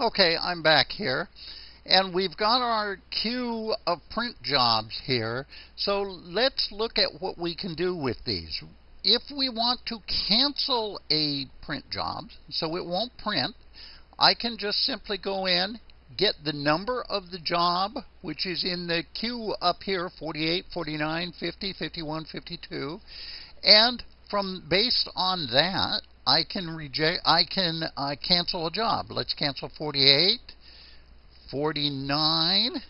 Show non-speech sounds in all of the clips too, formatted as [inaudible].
Okay, I'm back here. And we've got our queue of print jobs here. So let's look at what we can do with these. If we want to cancel a print job, so it won't print, I can just simply go in, get the number of the job, which is in the queue up here, 48, 49, 50, 51, 52, and from based on that, I can reject, I can uh, cancel a job. Let's cancel 48. 49,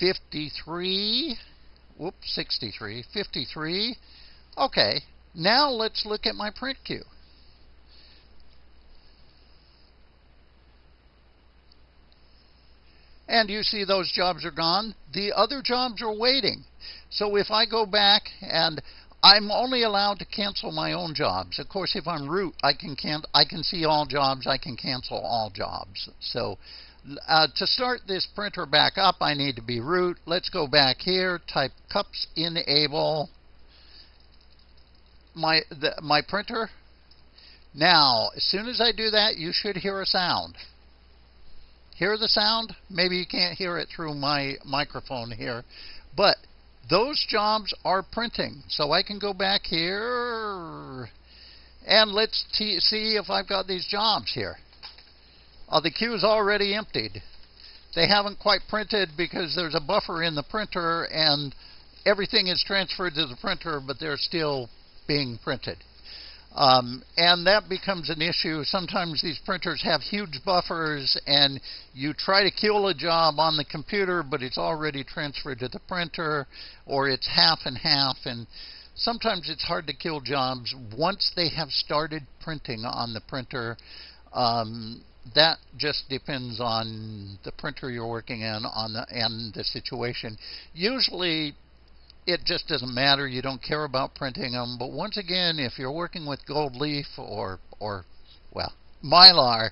53, whoops, 63, 53. Okay, now let's look at my print queue. And you see those jobs are gone. The other jobs are waiting. So if I go back and I'm only allowed to cancel my own jobs. Of course, if I'm root, I can can I can see all jobs. I can cancel all jobs. So uh, to start this printer back up, I need to be root. Let's go back here, type cups enable my the, my printer. Now, as soon as I do that, you should hear a sound. Hear the sound? Maybe you can't hear it through my microphone here, but those jobs are printing. So I can go back here and let's see if I've got these jobs here. Uh, the queue is already emptied. They haven't quite printed because there's a buffer in the printer and everything is transferred to the printer, but they're still being printed. Um, and that becomes an issue. Sometimes these printers have huge buffers, and you try to kill a job on the computer, but it's already transferred to the printer, or it's half and half. And sometimes it's hard to kill jobs once they have started printing on the printer. Um, that just depends on the printer you're working in on the and the situation. Usually it just doesn't matter. You don't care about printing them. But once again, if you're working with gold leaf or or well mylar,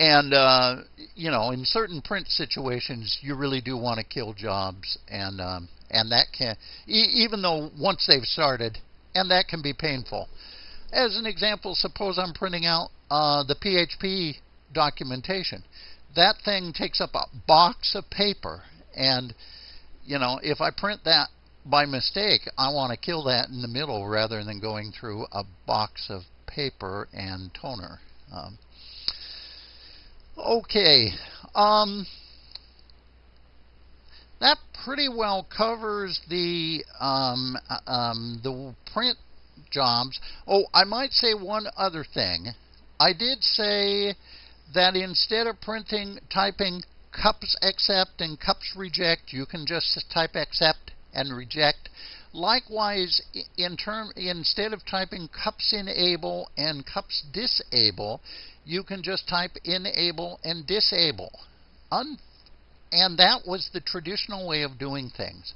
and uh, you know in certain print situations you really do want to kill jobs, and um, and that can e even though once they've started, and that can be painful. As an example, suppose I'm printing out uh, the PHP documentation. That thing takes up a box of paper, and you know if I print that by mistake, I want to kill that in the middle rather than going through a box of paper and toner. Um, okay, um, that pretty well covers the um, uh, um, the print jobs. Oh, I might say one other thing. I did say that instead of printing, typing cups accept and cups reject, you can just type accept and reject. Likewise, in term, instead of typing cups enable and cups disable, you can just type enable and disable. Un and that was the traditional way of doing things.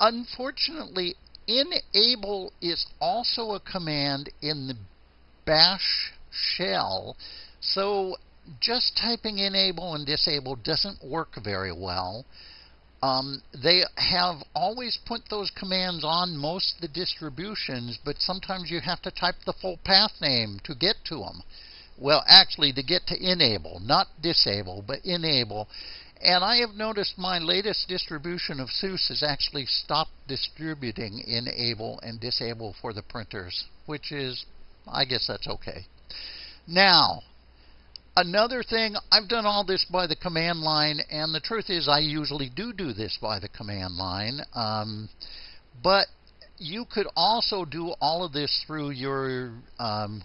Unfortunately, enable is also a command in the bash shell. So just typing enable and disable doesn't work very well. Um, they have always put those commands on most of the distributions, but sometimes you have to type the full path name to get to them. Well, actually, to get to enable, not disable, but enable. And I have noticed my latest distribution of SUSE has actually stopped distributing enable and disable for the printers, which is, I guess that's okay. Now, Another thing, I've done all this by the command line, and the truth is I usually do do this by the command line. Um, but you could also do all of this through your um,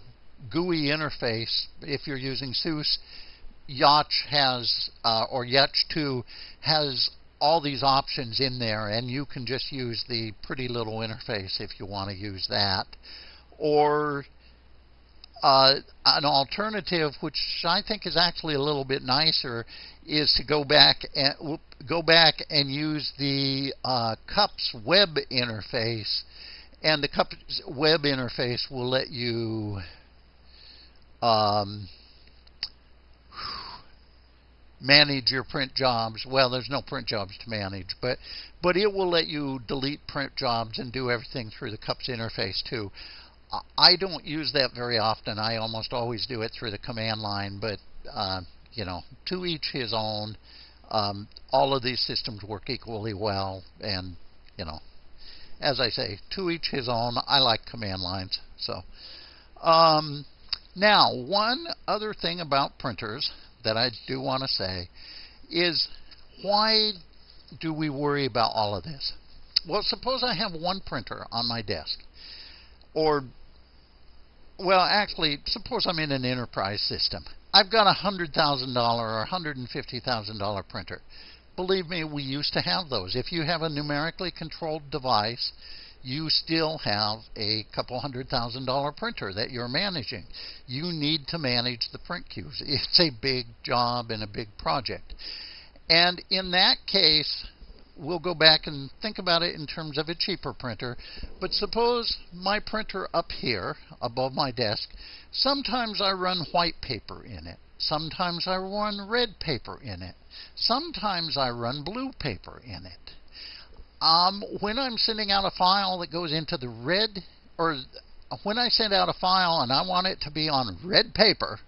GUI interface if you're using SUSE. YaST has, uh, or YaST 2 has all these options in there, and you can just use the pretty little interface if you want to use that. Or uh, an alternative, which I think is actually a little bit nicer, is to go back and go back and use the uh, CUPS web interface, and the CUPS web interface will let you um, manage your print jobs. Well, there's no print jobs to manage, but but it will let you delete print jobs and do everything through the CUPS interface too. I don't use that very often. I almost always do it through the command line, but uh, you know, to each his own. Um, all of these systems work equally well, and you know, as I say, to each his own. I like command lines. So, um, now one other thing about printers that I do want to say is why do we worry about all of this? Well, suppose I have one printer on my desk, or well, actually, suppose I'm in an enterprise system. I've got a $100,000 or $150,000 printer. Believe me, we used to have those. If you have a numerically controlled device, you still have a couple hundred thousand dollar printer that you're managing. You need to manage the print queues. [laughs] It's a big job and a big project. And in that case, we'll go back and think about it in terms of a cheaper printer. But suppose my printer up here above my desk, sometimes I run white paper in it. Sometimes I run red paper in it. Sometimes I run blue paper in it. Um, when I'm sending out a file that goes into the red, or when I send out a file and I want it to be on red paper,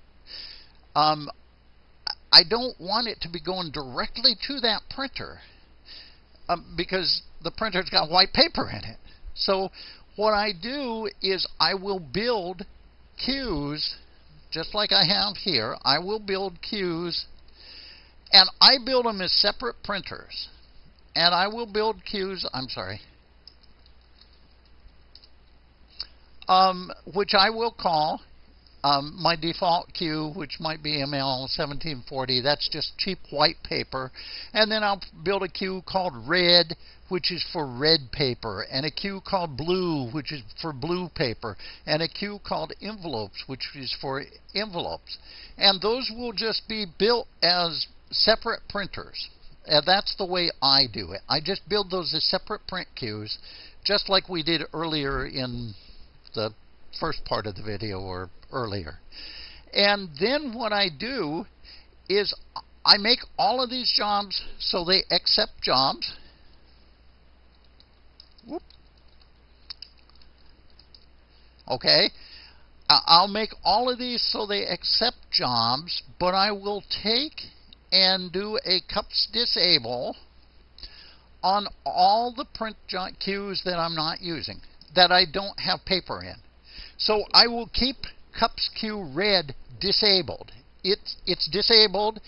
um, I don't want it to be going directly to that printer um, because the printer's got white paper in it. So what I do is I will build queues just like I have here. I will build queues and I build them as separate printers. And I will build queues, I'm sorry, um, which I will call um, my default queue, which might be ML 1740, that's just cheap white paper. And then I'll build a queue called red, which is for red paper, and a queue called blue, which is for blue paper, and a queue called envelopes, which is for envelopes. And those will just be built as separate printers. And that's the way I do it. I just build those as separate print queues, just like we did earlier in the first part of the video or earlier. And then what I do is I make all of these jobs so they accept jobs. Whoop. Okay. I'll make all of these so they accept jobs, but I will take and do a cups disable on all the print queues that I'm not using, that I don't have paper in. So I will keep cups queue red disabled. It's, it's disabled.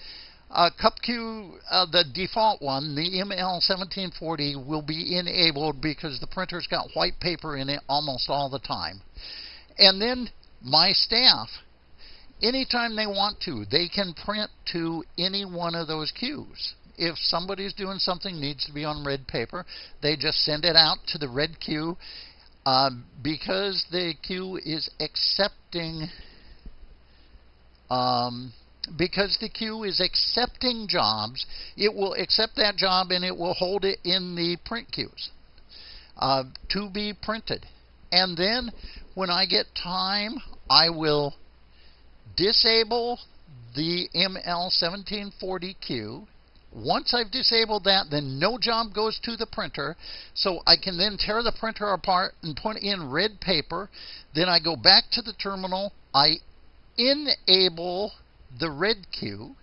Uh, cup queue, uh, the default one, the ML1740, will be enabled because the printer's got white paper in it almost all the time. And then my staff, anytime they want to, they can print to any one of those queues. If somebody's doing something needs to be on red paper, they just send it out to the red queue um, because the queue is accepting um, because the queue is accepting jobs, it will accept that job and it will hold it in the print queues uh, to be printed. And then when I get time, I will disable the ML1740 queue once I've disabled that, then no job goes to the printer. So I can then tear the printer apart and put in red paper. Then I go back to the terminal. I enable the red queue.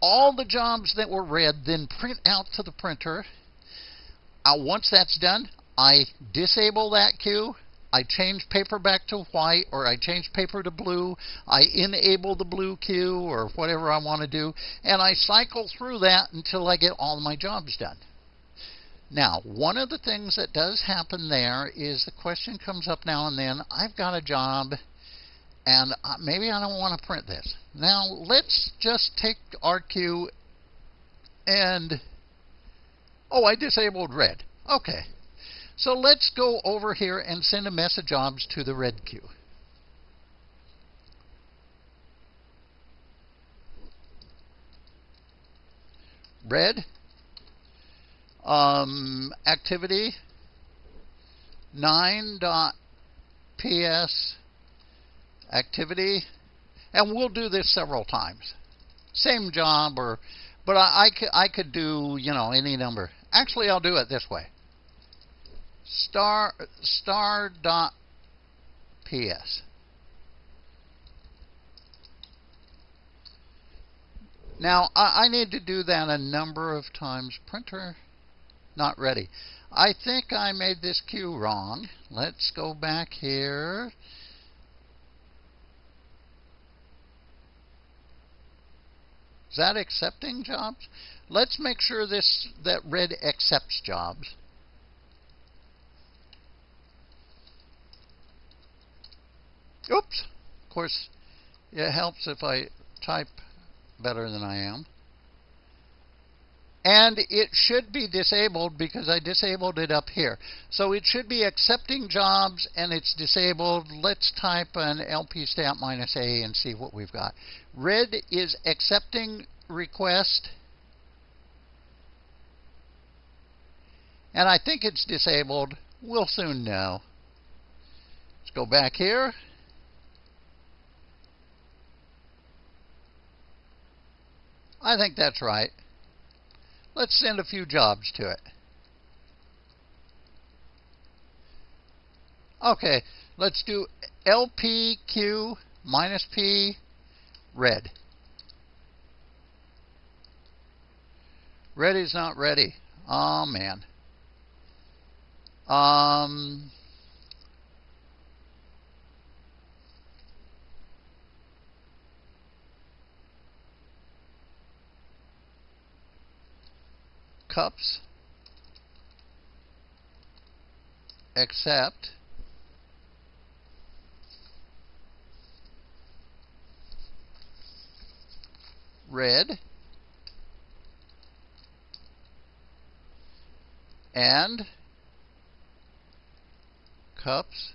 All the jobs that were red then print out to the printer. Uh, once that's done, I disable that queue I change paper back to white or I change paper to blue, I enable the blue queue or whatever I want to do, and I cycle through that until I get all my jobs done. Now, one of the things that does happen there is the question comes up now and then, I've got a job and maybe I don't want to print this. Now, let's just take our queue and, oh, I disabled red. Okay, so let's go over here and send a message jobs to the red queue. Red um, activity 9.ps activity and we'll do this several times. Same job or but I, I, could, I could do you know any number. Actually I'll do it this way star star dot ps. Now, I, I need to do that a number of times. Printer, not ready. I think I made this queue wrong. Let's go back here. Is that accepting jobs? Let's make sure this that red accepts jobs. Oops. Of course, it helps if I type better than I am. And it should be disabled because I disabled it up here. So it should be accepting jobs and it's disabled. Let's type an LP stat minus A and see what we've got. Red is accepting request. And I think it's disabled. We'll soon know. Let's go back here. I think that's right. Let's send a few jobs to it. Okay, let's do LPQ minus P red. Ready's not ready. Oh man. Um cups accept red and cups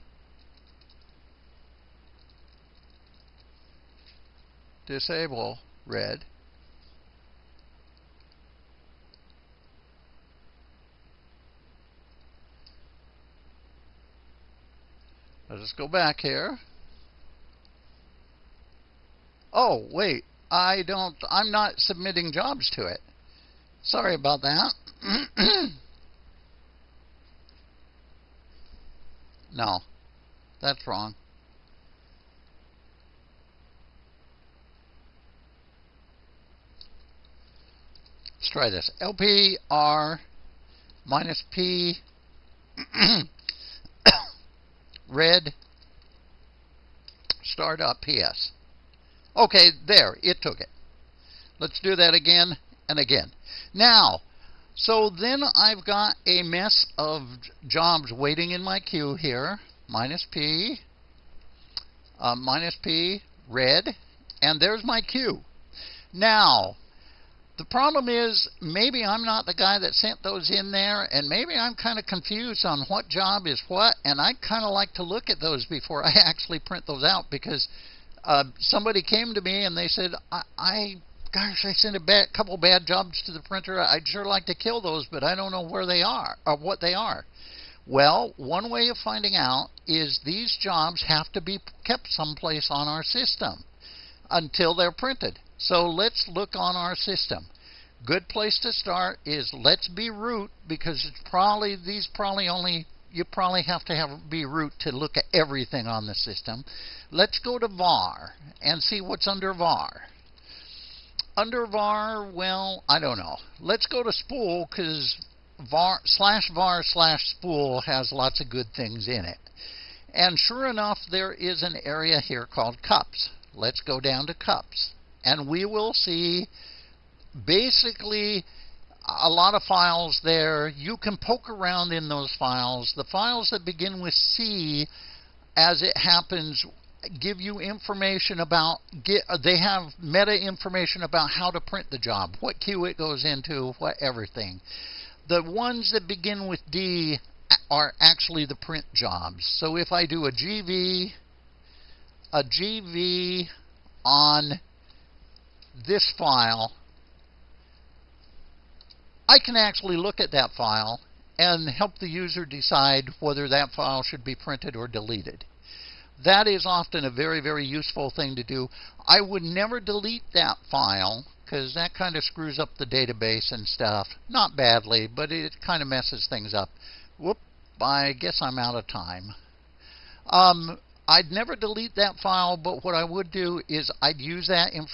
disable red Let us go back here. Oh, wait. I don't, I'm not submitting jobs to it. Sorry about that. [clears throat] no, that's wrong. Let's try this. LPR minus P [clears throat] red startup PS. Okay, there, it took it. Let's do that again and again. Now, so then I've got a mess of jobs waiting in my queue here. Minus P, uh, minus P, red, and there's my queue. Now, the problem is maybe I'm not the guy that sent those in there, and maybe I'm kind of confused on what job is what, and I kind of like to look at those before [laughs] I actually print those out because uh, somebody came to me and they said, I, I gosh, I sent a bad, couple bad jobs to the printer. I'd sure like to kill those, but I don't know where they are or what they are. Well, one way of finding out is these jobs have to be kept someplace on our system until they're printed. So let's look on our system. Good place to start is let's be root because it's probably these probably only you probably have to have be root to look at everything on the system. Let's go to var and see what's under var. Under var, well, I don't know. Let's go to spool because var slash var slash spool has lots of good things in it. And sure enough, there is an area here called cups. Let's go down to cups and we will see basically a lot of files there. You can poke around in those files. The files that begin with C, as it happens, give you information about get uh, they have meta information about how to print the job, what queue it goes into, what everything. The ones that begin with D are actually the print jobs. So if I do a GV a GV on this file, I can actually look at that file and help the user decide whether that file should be printed or deleted. That is often a very, very useful thing to do. I would never delete that file because that kind of screws up the database and stuff. Not badly, but it kind of messes things up. Whoop, I guess I'm out of time. Um, I'd never delete that file, but what I would do is I'd use that information